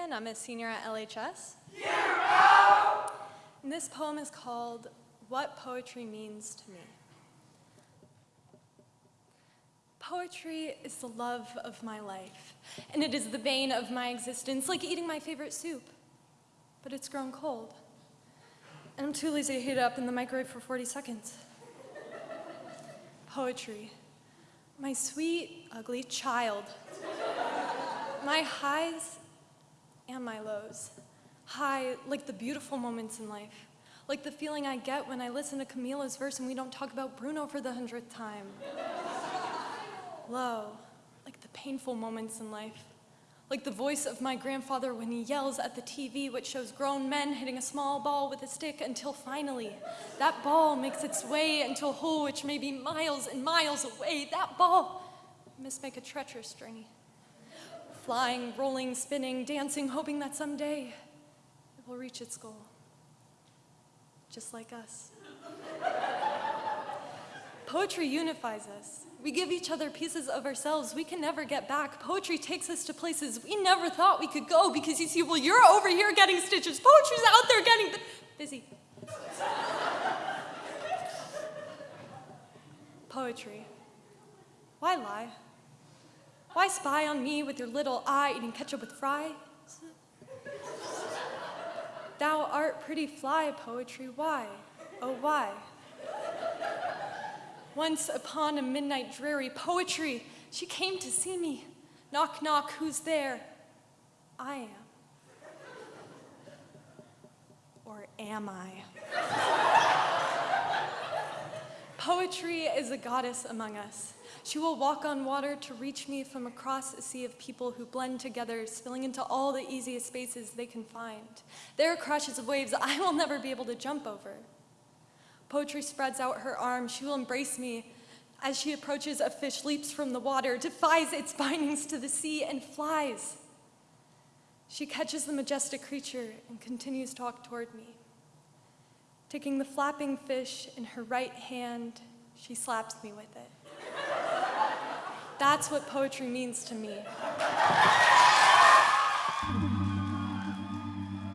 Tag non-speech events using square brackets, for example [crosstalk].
I'm a senior at LHS. And this poem is called What Poetry Means to Me. Poetry is the love of my life, and it is the vein of my existence, like eating my favorite soup, but it's grown cold. And I'm too lazy to heat it up in the microwave for 40 seconds. Poetry, my sweet, ugly child. My highs and my lows. High, like the beautiful moments in life, like the feeling I get when I listen to Camila's verse and we don't talk about Bruno for the hundredth time. [laughs] Low, like the painful moments in life, like the voice of my grandfather when he yells at the TV, which shows grown men hitting a small ball with a stick until finally that ball makes its way into a hole which may be miles and miles away. That ball must make a treacherous journey. Flying, rolling, spinning, dancing, hoping that someday it will reach its goal. Just like us. Poetry unifies us. We give each other pieces of ourselves we can never get back. Poetry takes us to places we never thought we could go because you see, well, you're over here getting stitches. Poetry's out there getting busy. Poetry. Why lie? Why spy on me with your little eye eating ketchup with fries? Thou art pretty fly, poetry, why? Oh, why? Once upon a midnight dreary poetry, she came to see me. Knock, knock, who's there? I am. Or am I? Poetry is a goddess among us. She will walk on water to reach me from across a sea of people who blend together, spilling into all the easiest spaces they can find. There are crashes of waves I will never be able to jump over. Poetry spreads out her arms. She will embrace me. As she approaches, a fish leaps from the water, defies its bindings to the sea, and flies. She catches the majestic creature and continues to walk toward me. Taking the flapping fish in her right hand, she slaps me with it. That's what poetry means to me.